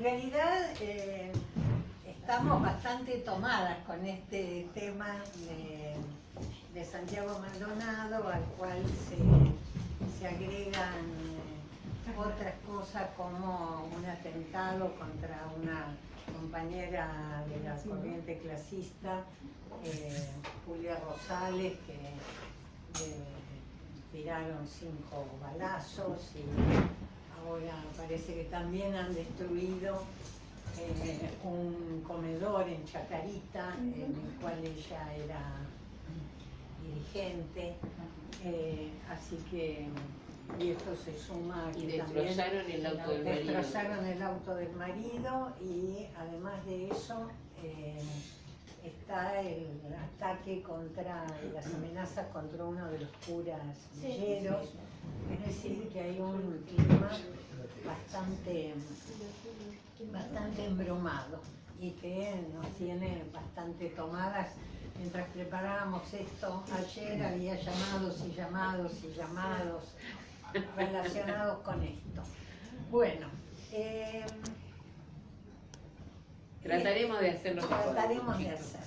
en realidad eh, estamos bastante tomadas con este tema de, Santiago Maldonado, al cual se, agregan eh, otras cosas como un atentado contra una compañera de la corriente clasista, eh, Julia Rosales, que tiraron cinco balazos y ahora parece que también han destruido eh, un comedor en Chacarita, en el cual ella era dirigente, eh, así que y esto se suma y destrozaron el auto del marido. destrozaron el auto del marido y además de eso eh, está el ataque contra las amenazas contra uno de los curas villeros, es decir, que hay un clima bastante, bastante embromado y que nos tiene bastante tomadas. Mientras preparábamos esto, ayer había llamados y llamados y llamados relacionados con esto. Bueno, eh, Trataremos de hacerlo. Trataremos de hacer.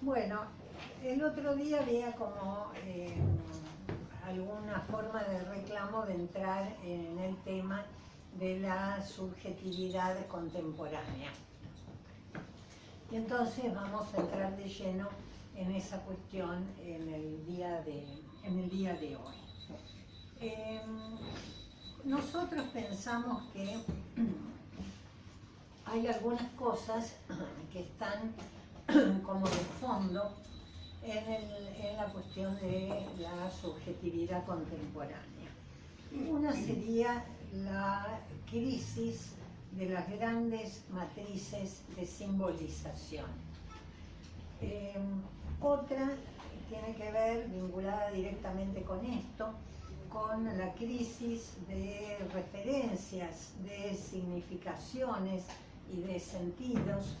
Bueno, el otro día había como eh, alguna forma de reclamo de entrar en el tema de la subjetividad contemporánea. Y entonces vamos a entrar de lleno en esa cuestión en el día de, en el día de hoy. Em, nosotros pensamos que hay algunas cosas que están como de fondo en, la cuestión de la subjetividad contemporánea. Una sería la crisis de las grandes matrices de simbolización. Eh, otra tiene que ver, vinculada directamente con esto, con la crisis de referencias, de significaciones y de sentidos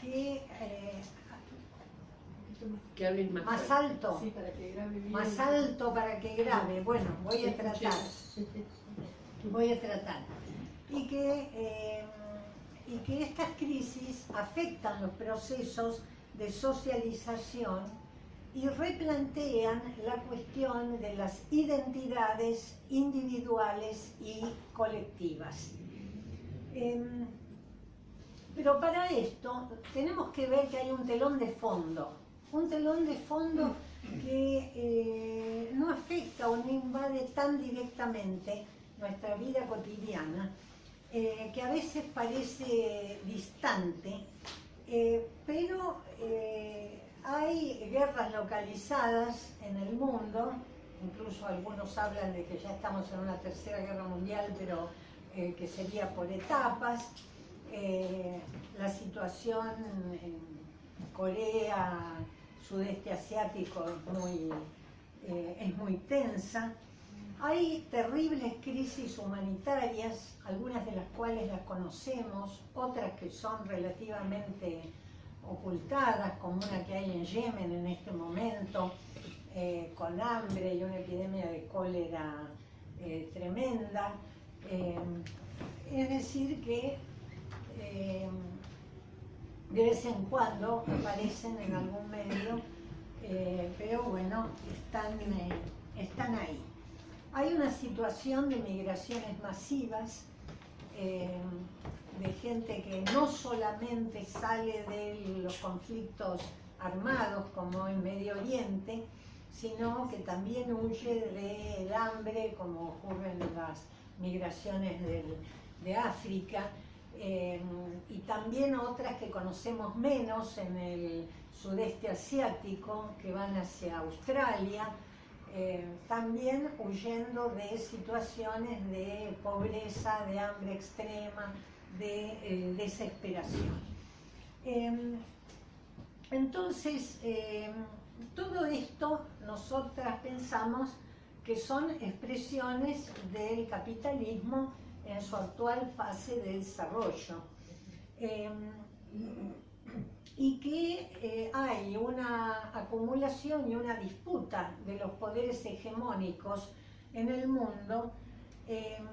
que eh, que más, más alto, más alto para que grabe. Bueno, voy a tratar, voy a tratar. Y que, eh, y que estas crisis afectan los procesos de socialización y replantean la cuestión de las identidades individuales y colectivas. Em, pero para esto tenemos que ver que hay un telón de fondo, un telón de fondo que eh, no afecta o no invade tan directamente nuestra vida cotidiana, eh, que a veces parece distante, eh, pero hay guerras localizadas en el mundo, incluso algunos hablan de que ya estamos en una tercera guerra mundial, pero que sería por etapas, la situación en Corea, sudeste asiático es muy, eh, es muy tensa. Hay terribles crisis humanitarias, algunas de las cuales las conocemos, otras que son relativamente ocultadas, como una que hay en Yemen en este momento, eh, con hambre y una epidemia de cólera eh, tremenda. es decir que de vez en cuando aparecen en algún medio, eh, pero bueno, están, eh, están ahí. Hay una situación de migraciones masivas, eh, de gente que no solamente sale de los conflictos armados como en Medio Oriente, sino que también huye del hambre, como ocurre en las migraciones de África, y también otras que conocemos menos en el sudeste asiático, que van hacia Australia, eh, también huyendo de situaciones de pobreza, de hambre extrema, de eh, desesperación. Em, entonces, em, todo esto nosotras pensamos que son expresiones del capitalismo en su actual fase de desarrollo. Em, y que eh, hay una acumulación y una disputa de los poderes hegemónicos en el mundo em,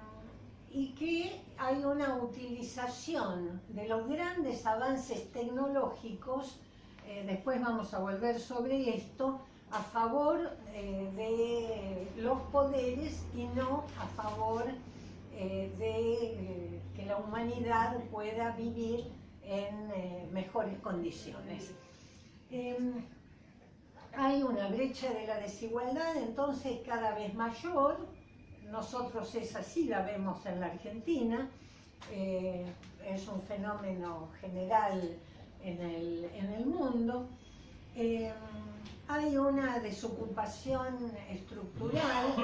y que hay una utilización de los grandes avances tecnológicos, eh, después vamos a volver sobre esto, a favor eh, de los poderes y no a favor eh, de que la humanidad pueda vivir en mejores condiciones. Em, hay una brecha de la desigualdad entonces cada vez mayor, nosotros es así, la vemos en la Argentina, eh, es un fenómeno general en el, mundo. Eh, hay una desocupación estructural,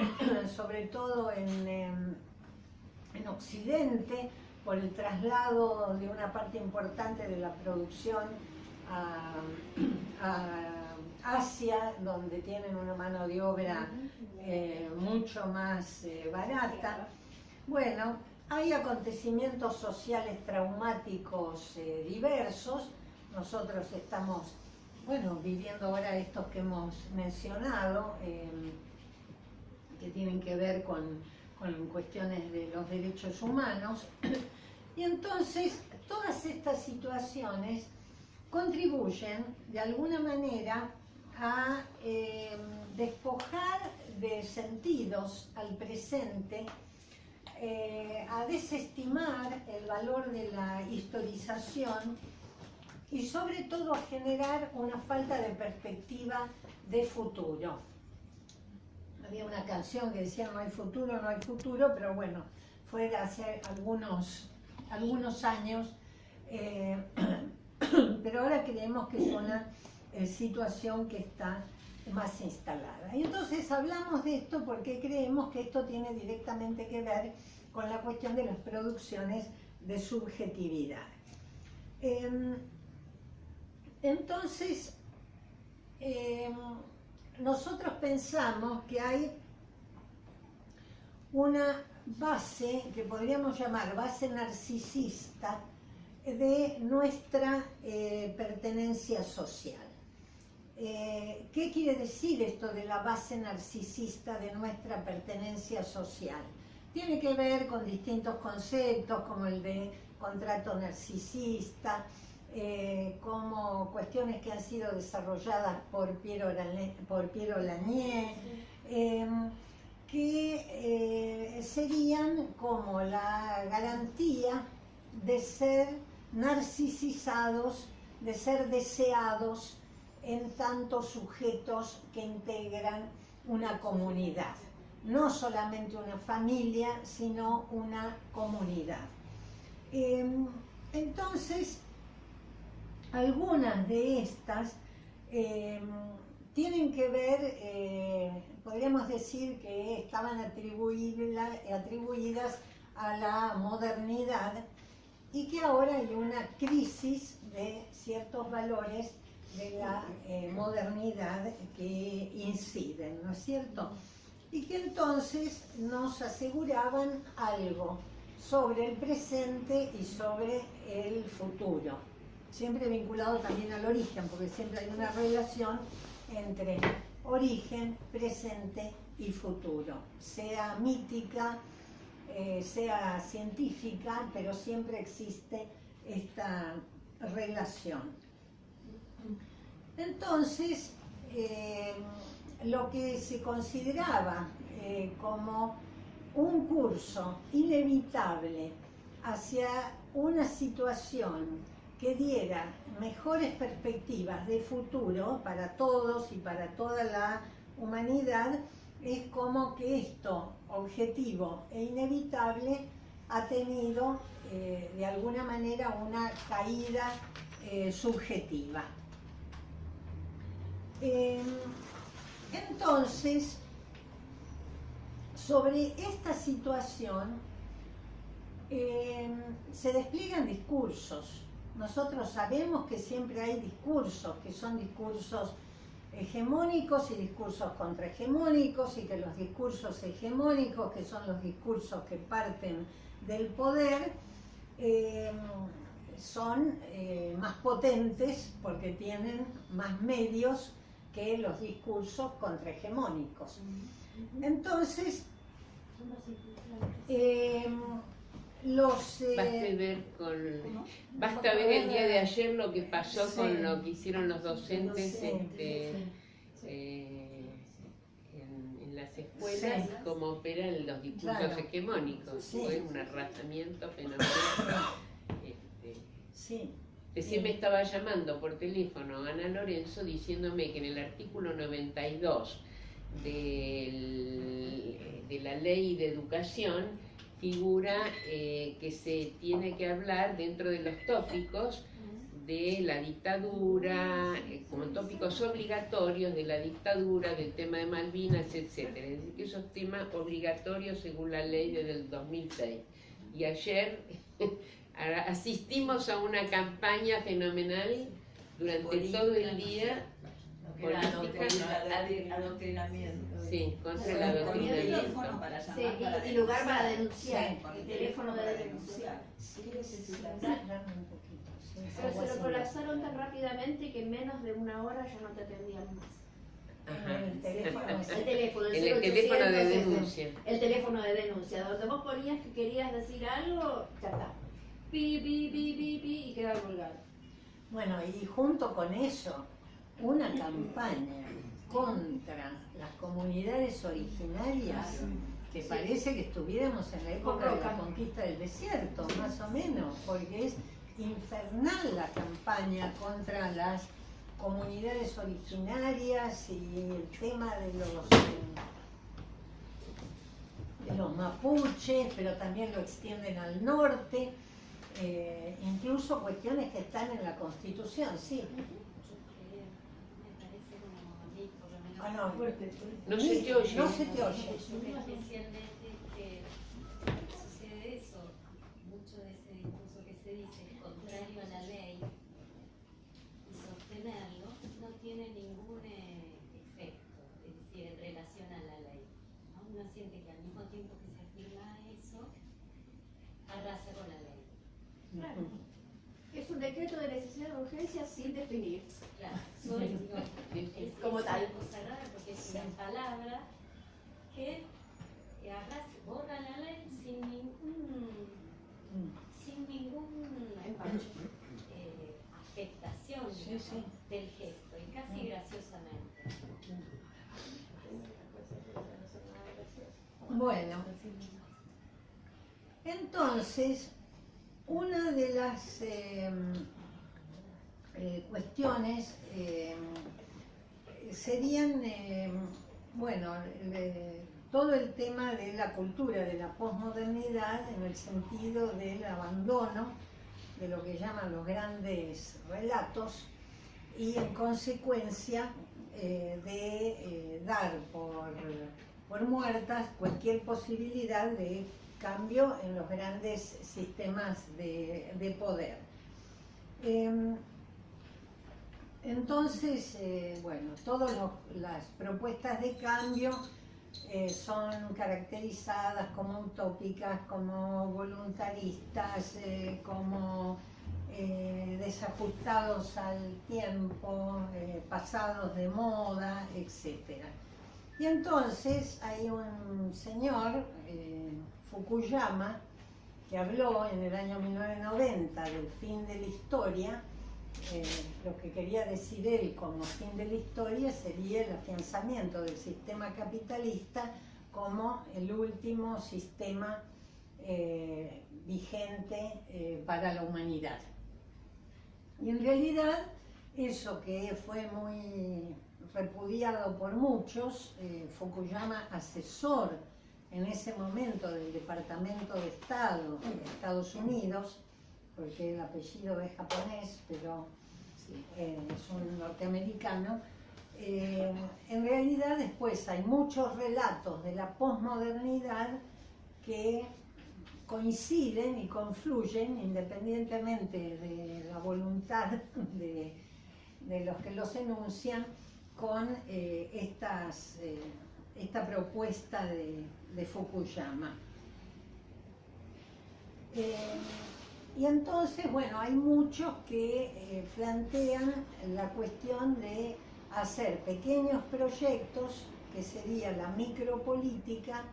sobre todo en, en Occidente, por el traslado de una parte importante de la producción a, Asia, donde tienen una mano de obra eh, mucho más eh, barata. Bueno, hay acontecimientos sociales traumáticos eh, diversos. Nosotros estamos, bueno, viviendo ahora estos que hemos mencionado, que tienen que ver con, con cuestiones de los derechos humanos. Y entonces, todas estas situaciones contribuyen de alguna manera a eh, despojar de sentidos al presente, eh, a desestimar el valor de la historización y sobre todo a generar una falta de perspectiva de futuro. Había una canción que decía no hay futuro, no hay futuro, pero bueno, fue hace algunos, algunos años, eh, pero ahora creemos que es una eh, situación que está más instalada. Y entonces hablamos de esto porque creemos que esto tiene directamente que ver con la cuestión de las producciones de subjetividad. Em, entonces, em, nosotros pensamos que hay una base que podríamos llamar base narcisista de nuestra eh, pertenencia social. Eh, ¿Qué quiere decir esto de la base narcisista de nuestra pertenencia social? Tiene que ver con distintos conceptos como el de contrato narcisista, eh, como cuestiones que han sido desarrolladas por Piero, por Lanier, em, que eh, serían como la garantía de ser narcisizados, de ser deseados, en tantos sujetos que integran una comunidad. No solamente una familia, sino una comunidad. Em, entonces, algunas de estas em, tienen que ver, eh, podríamos decir que estaban atribuidas a la modernidad y que ahora hay una crisis de ciertos valores de la eh, modernidad que inciden, ¿no es cierto? Y que entonces nos aseguraban algo sobre el presente y sobre el futuro, siempre vinculado también al origen, porque siempre hay una relación entre origen, presente y futuro, sea mítica, eh, sea científica, pero siempre existe esta relación. Entonces, eh, lo que se consideraba eh, como un curso inevitable hacia una situación que diera mejores perspectivas de futuro para todos y para toda la humanidad, es como que esto, objetivo e inevitable, ha tenido eh, de alguna manera una caída subjetiva. Em, entonces, sobre esta situación em, se despliegan discursos. Nosotros sabemos que siempre hay discursos, que son discursos hegemónicos y discursos contrahegemónicos y que los discursos hegemónicos, que son los discursos que parten del poder, em, son eh, más potentes porque tienen más medios que los discursos contrahegemónicos. Entonces, eh, los... eh, Basta ver con basta ver el día de ayer lo que pasó Sí. con lo que hicieron los docentes Sí, este, sí. eh, en, en las escuelas Sí. cómo operan los discursos Claro. hegemónicos. Fue un arrasamiento fenomenal. Este, Sí, Recién me estaba llamando por teléfono Ana Lorenzo diciéndome que en el artículo 92 del- de la ley de educación figura eh, que se tiene que hablar dentro de los tópicos de la dictadura, eh, como tópicos obligatorios de la dictadura, del tema de Malvinas, etc. Es decir, que esos temas obligatorios según la ley desde el 2006. Y ayer asistimos a una campaña fenomenal durante todo el día era adoctrina- adoctrinamiento. sí, contra el adoctrinamiento. teléfono para Sí, y, lugar para denunciar. el teléfono de denunciar. sí, un poquito, Pero se lo colapsaron tan rápidamente que en menos de una hora ya no te atendían más. Ajá. El teléfono El teléfono, el teléfono de 0800, denuncia. El teléfono de denuncia, donde vos ponías que querías decir algo, ya está. Pi, pi, pi, pi, pi, y queda colgado. Bueno, y junto con eso, una campaña contra las comunidades originarias, que parece que estuviéramos en la época de la conquista del desierto, más o menos, porque es infernal la campaña contra las comunidades originarias y el tema de los, eh, de los mapuches, pero también lo extienden al norte, eh, incluso cuestiones que están en la Constitución, sí. me parece como a mí, por lo menos, Ah, no, No se te oye. No se te oye. especialmente que sucede eso, mucho de ese discurso que se dice es contrario a la ley y sostenerlo no tiene ningún eh, efecto, es decir, en relación a la ley. ¿no? Uno siente que al mismo tiempo que se afirma eso, arrasa con la ley. Claro. Es un decreto de necesidad de urgencia sin definir. Claro, soy, digo, es Como es tal. una cosa rara porque es una palabra que, arrasa- borra la ley sin ningún, sin ningún eh, afectación Sí, digamos, sí. del gesto y casi graciosamente. Bueno, entonces, una de las eh, eh, cuestiones eh, serían, eh, bueno, todo el tema de la cultura, de la posmodernidad, en el sentido del abandono de lo que llaman los grandes relatos y en consecuencia eh, de eh, dar por, por muertas cualquier posibilidad de cambio en los grandes sistemas de, de poder. Entonces, eh, bueno, todas las propuestas de cambio eh, son caracterizadas como utópicas, como voluntaristas, eh, como desajustados al tiempo, pasados de moda, etc. Y entonces hay un señor, Fukuyama, que habló en el año 1990 del fin de la historia, eh, lo que quería decir él como fin de la historia sería el afianzamiento del sistema capitalista como el último sistema eh, vigente eh, para la humanidad. Y en realidad eso que fue muy repudiado por muchos, Fukuyama asesor en ese momento del Departamento de Estado de Estados Unidos, porque el apellido es japonés, pero eh, es un norteamericano, eh, en realidad después hay muchos relatos de la posmodernidad que coinciden y confluyen independientemente de la voluntad de, de los que los enuncian con eh, estas, eh, esta propuesta de, de Fukuyama. Eh, y entonces, bueno, hay muchos que eh, plantean la cuestión de hacer pequeños proyectos, que sería la micropolítica,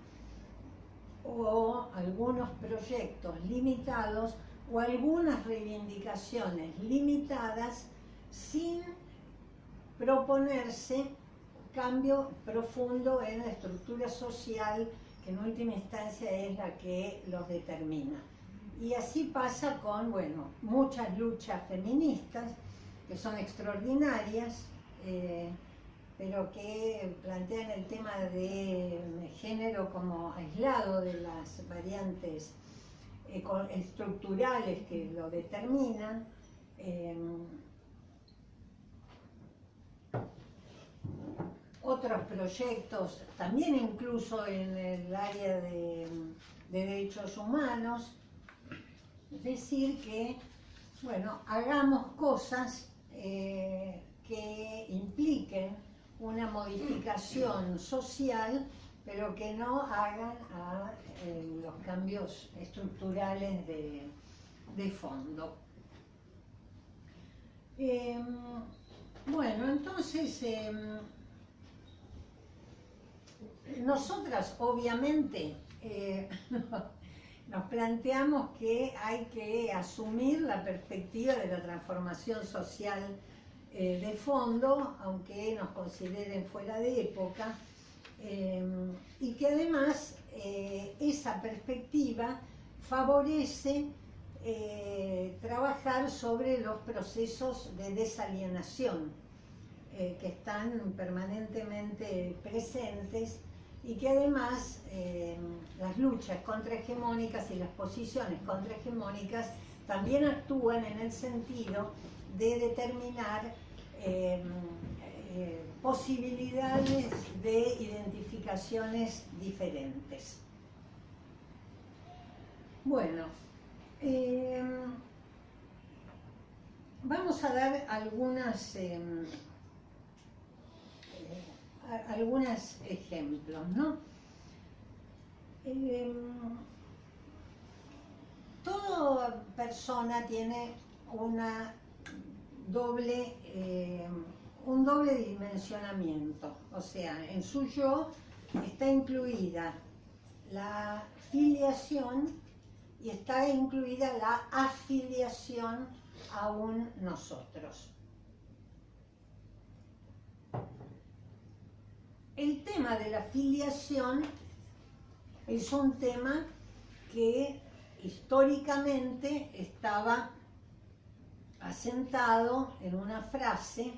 o algunos proyectos limitados o algunas reivindicaciones limitadas sin proponerse cambio profundo en la estructura social que en última instancia es la que los determina. Y así pasa con, bueno, muchas luchas feministas que son extraordinarias, eh, pero que plantean el tema de género como aislado de las variantes estructurales que lo determinan. Eh, otros proyectos, también incluso en el área de, derechos humanos, decir que, bueno, hagamos cosas eh, que impliquen una modificación social, pero que no hagan eh, los cambios estructurales de, fondo. Em, bueno, entonces em, nosotras obviamente eh, nos planteamos que hay que asumir la perspectiva de la transformación social eh, de fondo, aunque nos consideren fuera de época, eh, y que además esa perspectiva favorece trabajar sobre los procesos de desalienación que están permanentemente presentes y que además eh, las luchas contrahegemónicas y las posiciones contrahegemónicas también actúan en el sentido de determinar eh, eh, posibilidades de identificaciones diferentes. Bueno, vamos a dar algunas em, algunos ejemplos, ¿no? Em, toda persona tiene una doble, em, un doble dimensionamiento, o sea, en su yo está incluida la filiación y está incluida la afiliación a un nosotros. El tema de la filiación es un tema que históricamente estaba asentado en una frase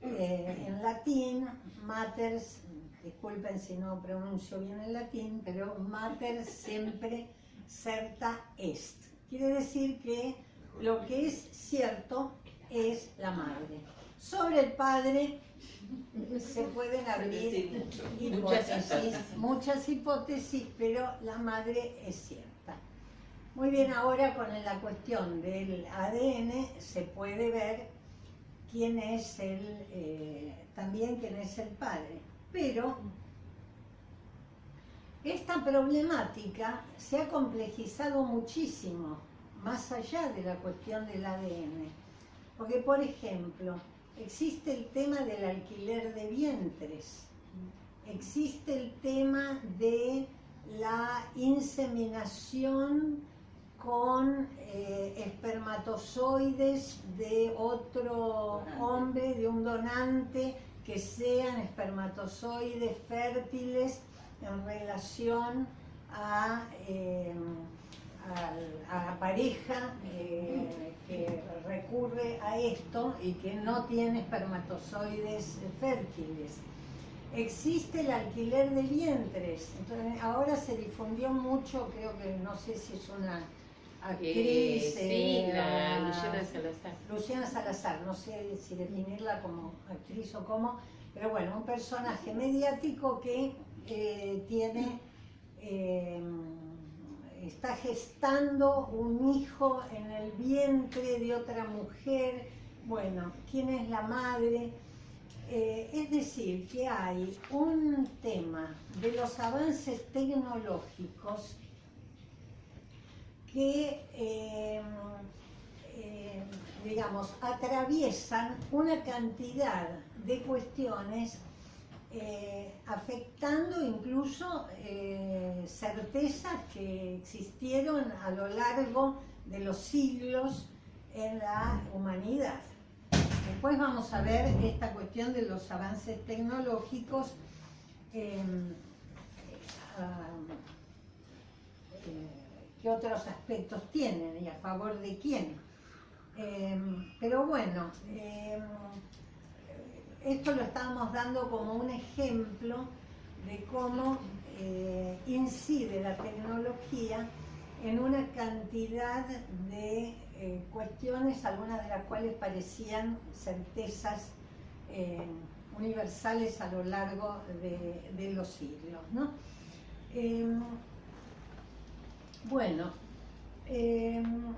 eh, en latín, maters, disculpen si no pronuncio bien el latín, pero mater siempre certa est. Quiere decir que lo que es cierto es la madre. Sobre el padre se pueden abrir hipótesis, muchas hipótesis, pero la madre es cierta. Muy bien, ahora con la cuestión del ADN se puede ver quién es el, eh, también quién es el padre. Pero esta problemática se ha complejizado muchísimo, más allá de la cuestión del ADN. Porque, por ejemplo, existe el tema del alquiler de vientres, existe el tema de la inseminación con eh, espermatozoides de otro hombre, de un donante, que sean espermatozoides fértiles en relación a, eh, la pareja eh, que recurre a esto y que no tiene espermatozoides fértiles. Existe el alquiler de vientres, entonces ahora se difundió mucho, creo que no sé si es una actriz. sí, eh, la Luciana Salazar. Luciana Salazar, no sé si definirla como actriz o como, pero bueno, un personaje mediático que eh, tiene. Está gestando un hijo en el vientre de otra mujer, bueno, ¿quién es la madre? Eh, es decir, que hay un tema de los avances tecnológicos que, eh, eh, digamos, atraviesan una cantidad de cuestiones eh, afectando incluso eh, certezas que existieron a lo largo de los siglos en la humanidad. Después vamos a ver esta cuestión de los avances tecnológicos, eh, qué otros aspectos tienen y a favor de quién. pero bueno, esto lo estamos dando como un ejemplo de cómo eh, incide la tecnología en una cantidad de eh, cuestiones, algunas de las cuales parecían certezas eh, universales a lo largo de, los siglos. Em, bueno, em,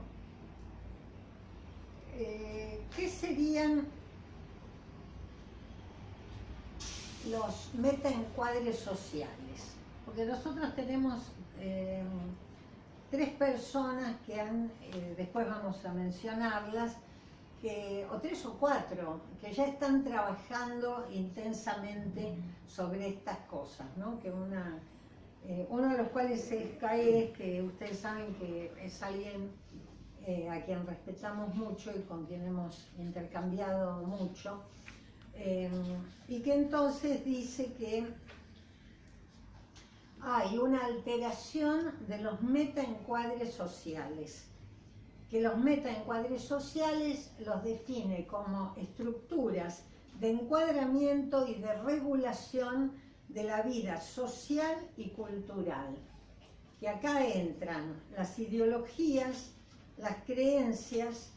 ¿qué serían los metaencuadres sociales, porque nosotros tenemos eh, tres personas que han, eh, después vamos a mencionarlas, que, o tres o cuatro, que ya están trabajando intensamente sobre estas cosas, ¿no? que una, eh, uno de los cuales es Caes, que ustedes saben que es alguien a quien respetamos mucho y con quien hemos intercambiado mucho, Em, y que entonces dice que hay una alteración de los metaencuadres sociales, que los metaencuadres sociales los define como estructuras de encuadramiento y de regulación de la vida social y cultural. Y acá entran las ideologías, las creencias,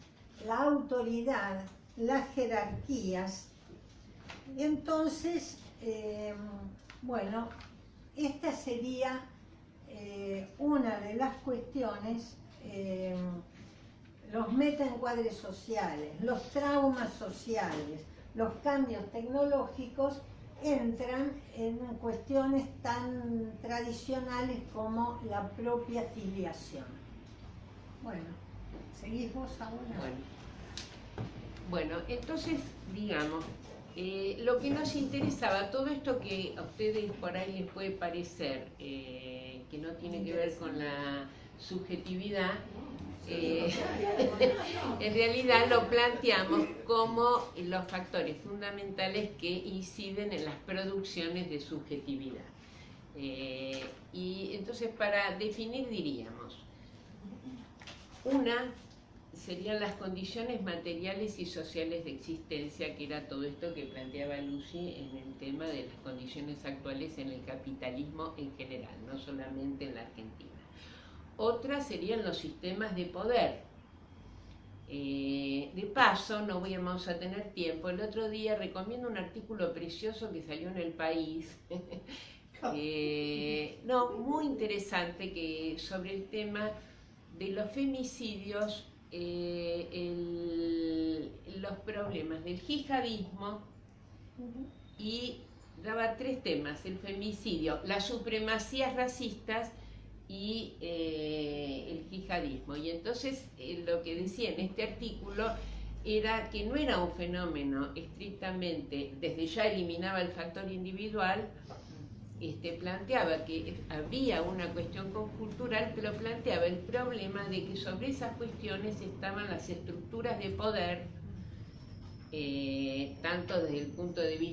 la autoridad, las jerarquías, entonces, eh, bueno, esta sería eh, una de las cuestiones, eh, los metaencuadres sociales, los traumas sociales, los cambios tecnológicos entran en cuestiones tan tradicionales como la propia filiación. Bueno, ¿seguís vos ahora? Bueno, bueno entonces, digamos, eh, lo que nos interesaba, todo esto que a ustedes por ahí les puede parecer eh, que no tiene que ver con la subjetividad, eh, en realidad lo planteamos como los factores fundamentales que inciden en las producciones de subjetividad. y entonces para definir diríamos, una serían las condiciones materiales y sociales de existencia, que era todo esto que planteaba Lucy en el tema de las condiciones actuales en el capitalismo en general, no solamente en la Argentina. Otra serían los sistemas de poder. Eh, de paso, no vamos a tener tiempo, el otro día recomiendo un artículo precioso que salió en El País, eh, no, muy interesante, que sobre el tema de los femicidios eh, los problemas del jihadismo y daba tres temas, el femicidio, las supremacías racistas y eh, el yihadismo. Y entonces eh, lo que decía en este artículo era que no era un fenómeno estrictamente, desde ya eliminaba el factor individual, este, planteaba que había una cuestión cultural, pero planteaba el problema de que sobre esas cuestiones estaban las estructuras de poder, eh, tanto desde el punto de vista